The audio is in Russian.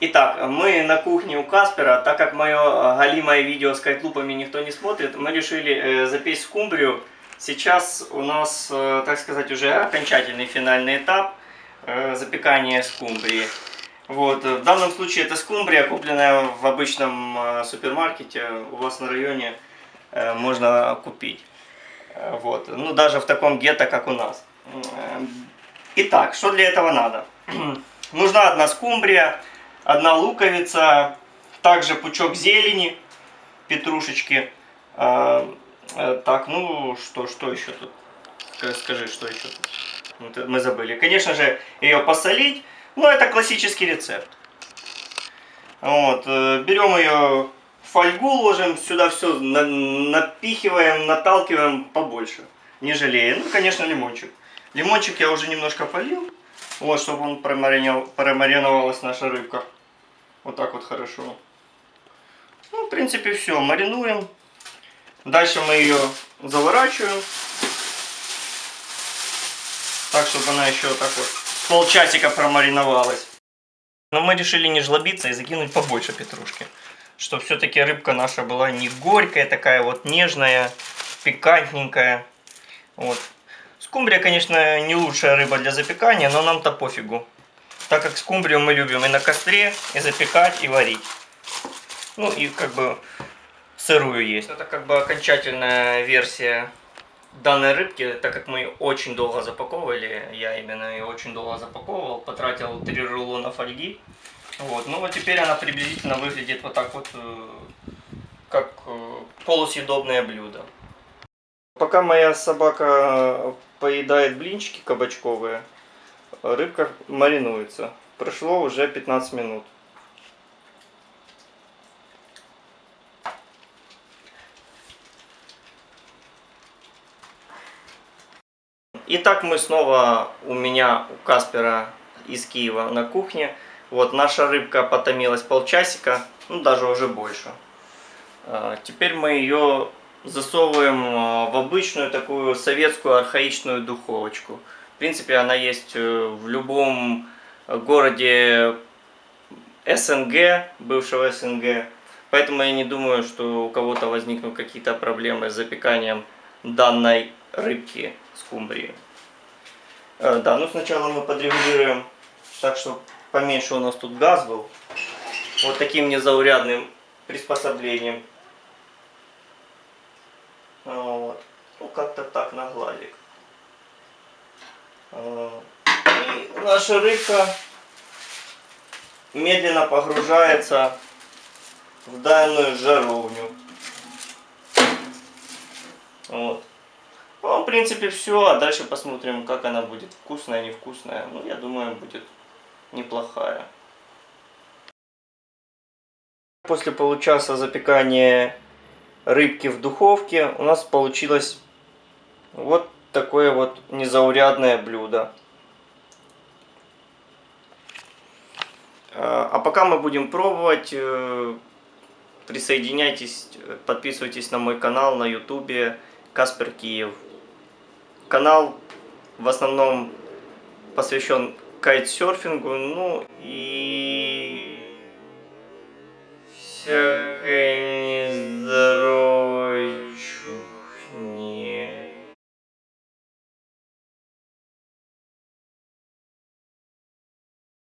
Итак, мы на кухне у Каспера, так как мое галимое видео с кайтлупами никто не смотрит, мы решили э, запечь скумбрию. Сейчас у нас, э, так сказать, уже окончательный финальный этап э, запекания скумбрии. Вот, в данном случае это скумбрия, купленная в обычном э, супермаркете, у вас на районе э, можно купить. Э, вот, ну даже в таком гетто, как у нас. Э, Итак, что для этого надо? Нужна одна скумбрия, одна луковица, также пучок зелени, петрушечки. А, э, так, ну что, что еще тут? Скажи, что еще тут? Вот мы забыли. Конечно же, ее посолить. Ну, это классический рецепт. Вот, э, берем ее в фольгу, ложим, сюда все напихиваем, наталкиваем побольше, не жалея. Ну, конечно, лимончик. Лимончик я уже немножко полил. Вот, чтобы он промариновалась наша рыбка. Вот так вот хорошо. Ну, в принципе, все. Маринуем. Дальше мы ее заворачиваем. Так, чтобы она еще так вот полчасика промариновалась. Но мы решили не жлобиться и закинуть побольше петрушки. Чтобы все-таки рыбка наша была не горькая, такая вот нежная, пикантненькая. Вот. Скумбрия, конечно, не лучшая рыба для запекания, но нам-то пофигу. Так как скумбрию мы любим и на костре, и запекать, и варить. Ну и как бы сырую есть. Это как бы окончательная версия данной рыбки, так как мы очень долго запаковывали, я именно ее очень долго запаковывал, потратил 3 рулона фольги. Вот, ну вот теперь она приблизительно выглядит вот так вот, э, как э, полусъедобное блюдо. Пока моя собака поедает блинчики кабачковые, рыбка маринуется. Прошло уже 15 минут. Итак, мы снова у меня, у Каспера из Киева на кухне. Вот наша рыбка потомилась полчасика, ну даже уже больше. А, теперь мы ее засовываем а, в обычную такую советскую архаичную духовочку. В принципе, она есть э, в любом городе СНГ, бывшего СНГ. Поэтому я не думаю, что у кого-то возникнут какие-то проблемы с запеканием данной рыбки скумбрии. Э, да, ну сначала мы подрегулируем так, что поменьше у нас тут газ был. Вот таким незаурядным приспособлением. Вот. Ну, как-то так на гладик. И наша рыбка медленно погружается в данную жаровню. Вот. Ну, в принципе, все. А дальше посмотрим, как она будет. Вкусная, невкусная. Ну, я думаю, будет неплохая. После получаса запекания рыбки в духовке у нас получилось вот такое вот незаурядное блюдо. А, а пока мы будем пробовать, э, присоединяйтесь, подписывайтесь на мой канал на ютубе Каспер Киев. Канал в основном посвящен кайтсерфингу, ну и...